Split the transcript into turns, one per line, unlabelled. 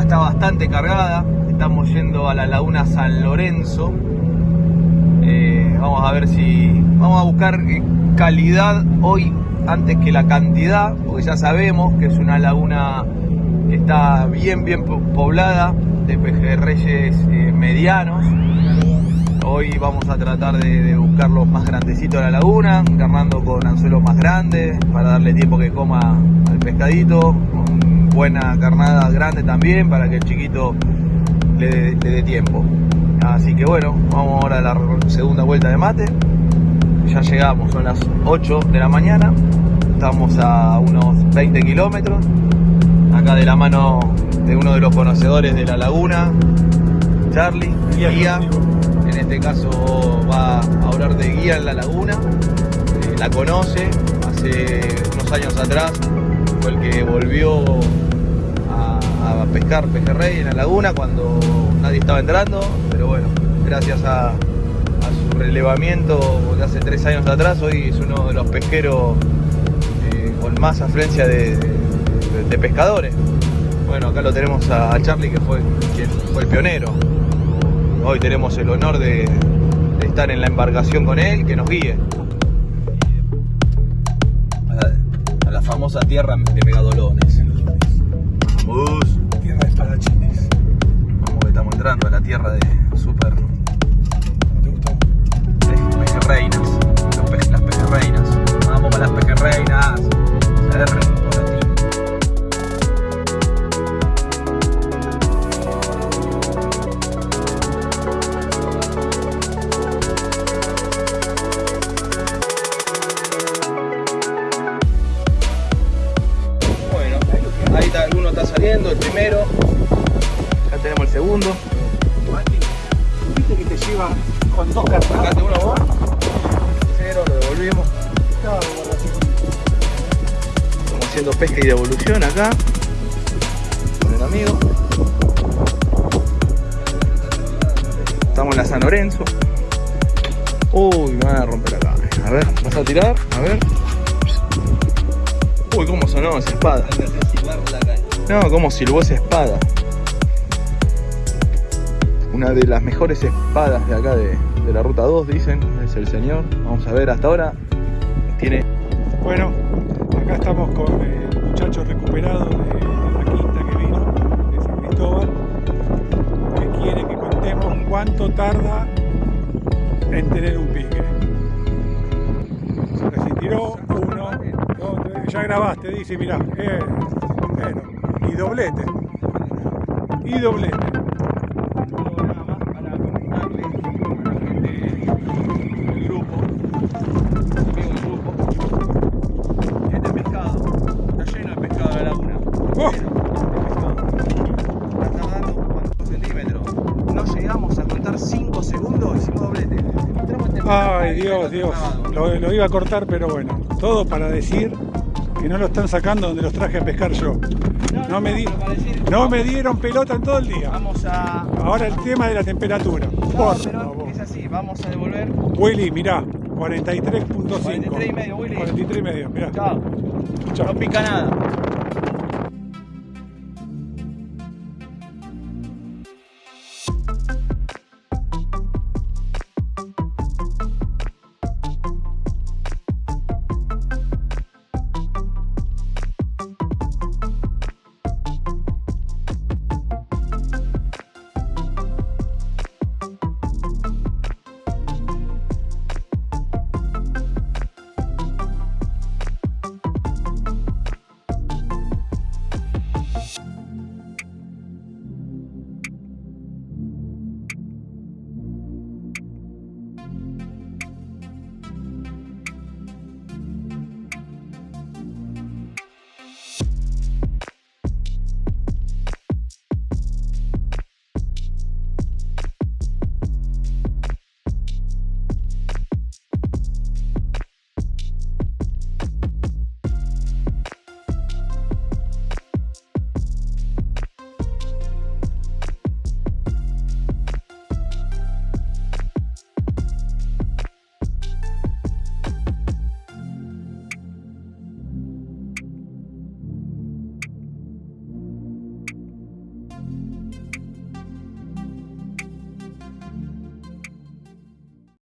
está bastante cargada. Estamos yendo a la laguna San Lorenzo. Eh, vamos a ver si... Vamos a buscar eh, calidad hoy antes que la cantidad, porque ya sabemos que es una laguna que está bien, bien poblada de pejerreyes eh, medianos. Hoy vamos a tratar de, buscar los más grandecitos de la laguna, encarnando con anzuelos más grandes para darle tiempo que coma al pescadito, buena carnada grande también para que el chiquito le, dé tiempo. Así que bueno, vamos ahora a la segunda vuelta de mate. Ya llegamos, son las 8 de la mañana, estamos a unos 20 kilómetros, acá de la mano de uno de los conocedores de la laguna, Charlie, guía en este caso va a hablar de guía en la laguna, eh, la conoce, hace unos años atrás el que volvió a, pescar pejerrey en la laguna cuando nadie estaba entrando, pero bueno, gracias a, su relevamiento de hace tres años atrás, hoy es uno de los pesqueros eh, con más afluencia de, pescadores. Bueno, acá lo tenemos a Charlie que fue quien fue el pionero. Hoy tenemos el honor de, estar en la embarcación con él, que nos guíe. Famosa tierra de megadolones. Primero. Acá tenemos el segundo.
¿Viste que te lleva con dos cartas?
Uno vos. Cero, lo devolvimos. Estamos haciendo pesca y devolución acá. Con el amigo. Estamos en la San Lorenzo. Uy, me van a romper acá. A ver, vas a tirar, a ver. Uy, cómo sonó esa espada. No, como silbó esa espada. Una de las mejores espadas de acá de, la ruta 2, dicen, es el señor. Vamos a ver, hasta ahora tiene...
Bueno, acá estamos con el muchacho recuperado de, la quinta que vino, de San Cristóbal, que quiere que contemos cuánto tarda en tener un pique. Se tiró uno, dos, tres, ya grabaste, dice, mirá, eh, bueno, y doblete. Y doblete.
Nada más para comentarle a la gente del grupo, amigo del grupo, pescado está lleno de pescado de la laguna. Está tardando cuántos centímetros. No llegamos a contar 5 segundos, hicimos doblete.
Ay, Dios, Dios. Lo, lo iba a cortar, pero bueno. Todo para decir que no lo están sacando donde los traje a pescar yo. No, me, no me dieron pelota en todo el día.
Vamos a...
Ahora el tema de la temperatura.
Por favor. Es así, vamos a devolver.
Willy, mirá, 43.5.
43 y medio, Willy.
43 y medio, mirá.
Chao. No pica nada.